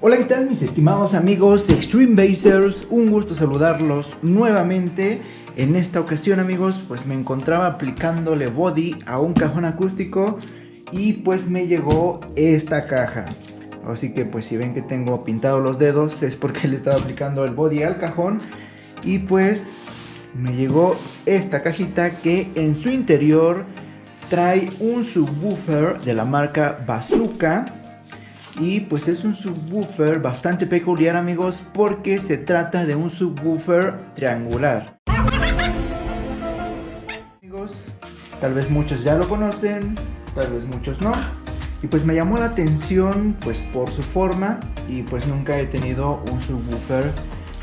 Hola, ¿qué tal mis estimados amigos Extreme Basers? Un gusto saludarlos nuevamente. En esta ocasión, amigos, pues me encontraba aplicándole body a un cajón acústico y pues me llegó esta caja. Así que pues si ven que tengo pintado los dedos es porque le estaba aplicando el body al cajón y pues me llegó esta cajita que en su interior trae un subwoofer de la marca Bazooka y pues es un subwoofer bastante peculiar amigos porque se trata de un subwoofer triangular. Amigos, tal vez muchos ya lo conocen, tal vez muchos no. Y pues me llamó la atención pues por su forma y pues nunca he tenido un subwoofer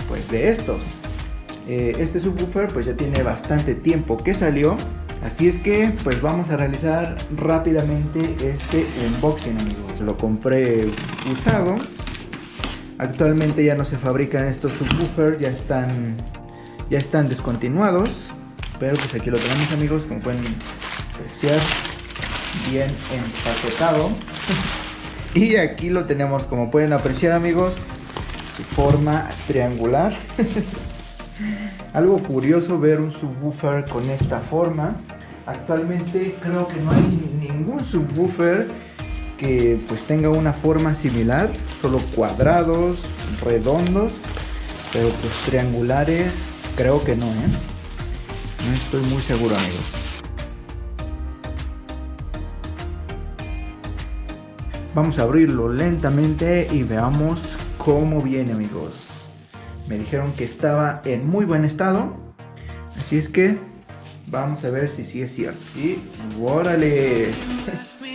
pues de estos. Eh, este subwoofer pues ya tiene bastante tiempo que salió Así es que pues vamos a realizar rápidamente este unboxing amigos. Lo compré usado. Actualmente ya no se fabrican estos subwoofers, ya están, ya están descontinuados. Pero pues aquí lo tenemos amigos, como pueden apreciar, bien empaquetado. y aquí lo tenemos, como pueden apreciar amigos, su forma triangular. Algo curioso ver un subwoofer con esta forma. Actualmente creo que no hay ningún subwoofer que pues tenga una forma similar, solo cuadrados, redondos, pero pues triangulares creo que no, ¿eh? No estoy muy seguro amigos. Vamos a abrirlo lentamente y veamos cómo viene amigos. Me dijeron que estaba en muy buen estado, así es que Vamos a ver si sí es cierto. Y ¡órale!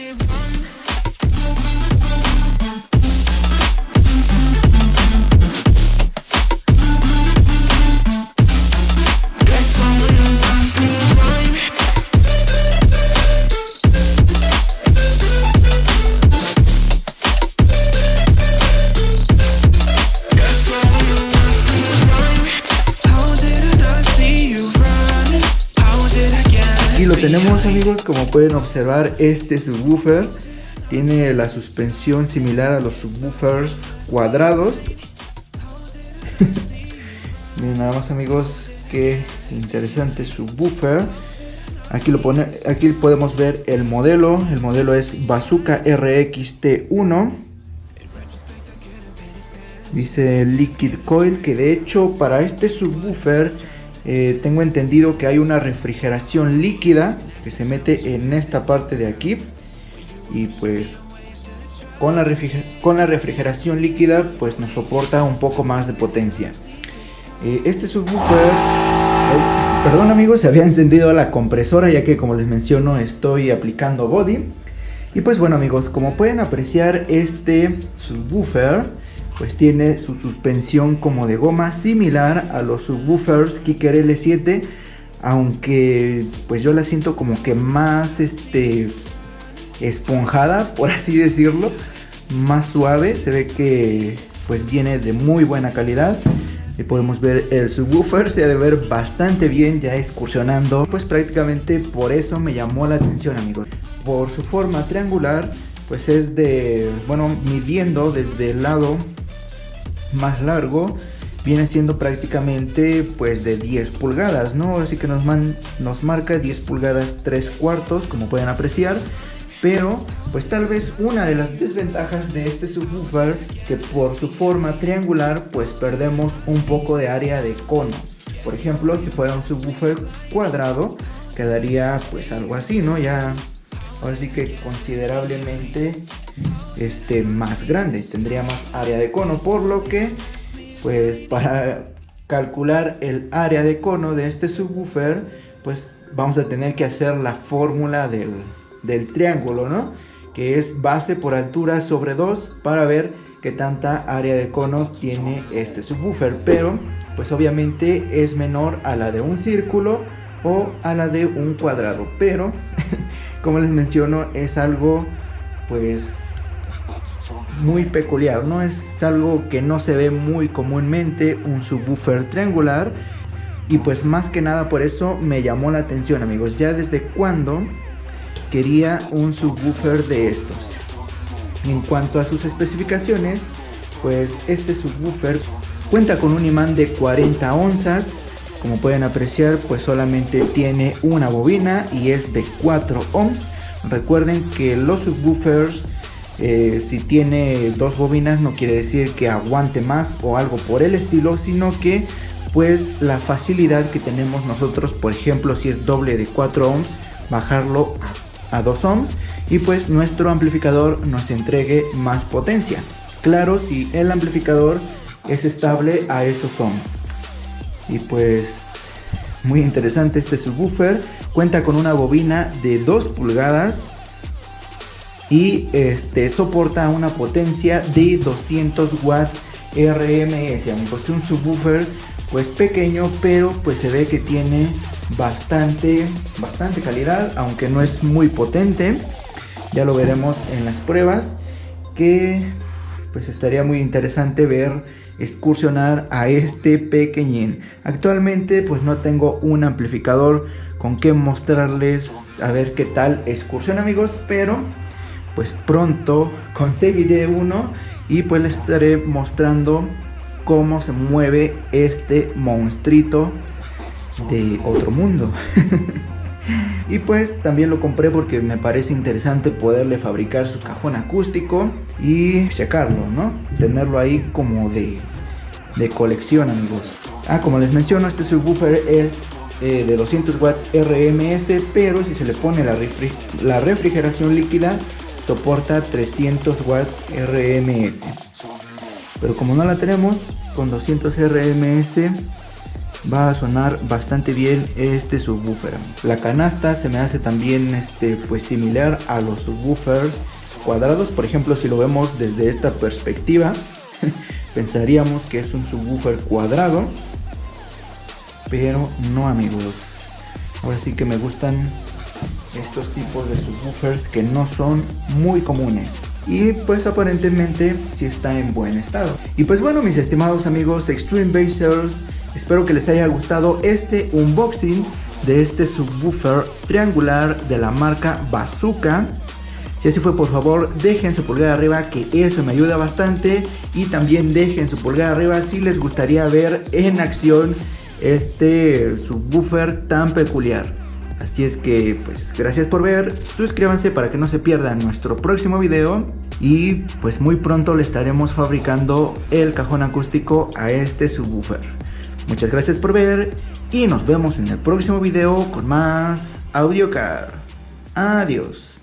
tenemos amigos, como pueden observar este subwoofer tiene la suspensión similar a los subwoofers cuadrados. Miren nada más amigos, qué interesante subwoofer. Aquí, lo pone, aquí podemos ver el modelo, el modelo es Bazooka RXT1. Dice Liquid Coil, que de hecho para este subwoofer eh, tengo entendido que hay una refrigeración líquida que se mete en esta parte de aquí. Y pues con la, con la refrigeración líquida pues nos soporta un poco más de potencia. Eh, este subwoofer perdón amigos se había encendido la compresora ya que como les menciono estoy aplicando body. Y pues bueno amigos como pueden apreciar este subwoofer pues tiene su suspensión como de goma similar a los subwoofers Kicker L7 aunque pues yo la siento como que más este esponjada por así decirlo más suave. Se ve que pues viene de muy buena calidad. Y podemos ver el subwoofer se ha de ver bastante bien ya excursionando. Pues prácticamente por eso me llamó la atención amigos. Por su forma triangular pues es de bueno midiendo desde el lado más largo viene siendo prácticamente pues de 10 pulgadas no así que nos, nos marca 10 pulgadas 3 cuartos como pueden apreciar pero pues tal vez una de las desventajas de este subwoofer que por su forma triangular pues perdemos un poco de área de cono. Por ejemplo si fuera un subwoofer cuadrado quedaría pues algo así no ya ahora sí que considerablemente este, más grande, tendría más área de cono, por lo que pues para calcular el área de cono de este subwoofer, pues vamos a tener que hacer la fórmula del, del triángulo, ¿no? Que es base por altura sobre 2 para ver qué tanta área de cono tiene este subwoofer, pero pues obviamente es menor a la de un círculo o a la de un cuadrado, pero como les menciono es algo pues muy peculiar, no es algo que no se ve muy comúnmente un subwoofer triangular y pues más que nada por eso me llamó la atención amigos, ya desde cuando quería un subwoofer de estos. En cuanto a sus especificaciones, pues este subwoofer cuenta con un imán de 40 onzas. Como pueden apreciar, pues solamente tiene una bobina y es de 4 ohms. Recuerden que los subwoofers eh, si tiene dos bobinas no quiere decir que aguante más o algo por el estilo, sino que pues la facilidad que tenemos nosotros, por ejemplo, si es doble de 4 ohms, bajarlo a 2 ohms y pues nuestro amplificador nos entregue más potencia. Claro, si el amplificador es estable a esos ohms. Y pues muy interesante este subwoofer, cuenta con una bobina de 2 pulgadas y este soporta una potencia de 200 watts RMS, amigos, es un subwoofer pues pequeño, pero pues se ve que tiene bastante, bastante calidad, aunque no es muy potente. Ya lo veremos en las pruebas, que pues estaría muy interesante ver excursionar a este pequeñín. Actualmente pues no tengo un amplificador con que mostrarles a ver qué tal excursión amigos, pero pues pronto conseguiré uno y pues les estaré mostrando cómo se mueve este monstruito de otro mundo. y pues también lo compré porque me parece interesante poderle fabricar su cajón acústico y checarlo, ¿no? Tenerlo ahí como de, de colección, amigos. Ah, como les menciono, este subwoofer es eh, de 200 watts RMS, pero si se le pone la, la refrigeración líquida, soporta 300 watts RMS. Pero como no la tenemos, con 200 RMS va a sonar bastante bien este subwoofer. La canasta se me hace también este, pues similar a los subwoofers cuadrados. Por ejemplo, si lo vemos desde esta perspectiva, pensaríamos que es un subwoofer cuadrado. Pero no amigos. Ahora sí que me gustan estos tipos de subwoofers que no son muy comunes y pues aparentemente si está en buen estado. Y pues bueno mis estimados amigos Extreme Basers, espero que les haya gustado este unboxing de este subwoofer triangular de la marca Bazooka. Si así fue, por favor, dejen su pulgar arriba, que eso me ayuda bastante. Y también dejen su pulgar arriba si les gustaría ver en acción este subwoofer tan peculiar. Así es que pues gracias por ver, suscríbanse para que no se pierdan nuestro próximo video y pues muy pronto le estaremos fabricando el cajón acústico a este subwoofer. Muchas gracias por ver y nos vemos en el próximo video con más AudioCar. Adiós.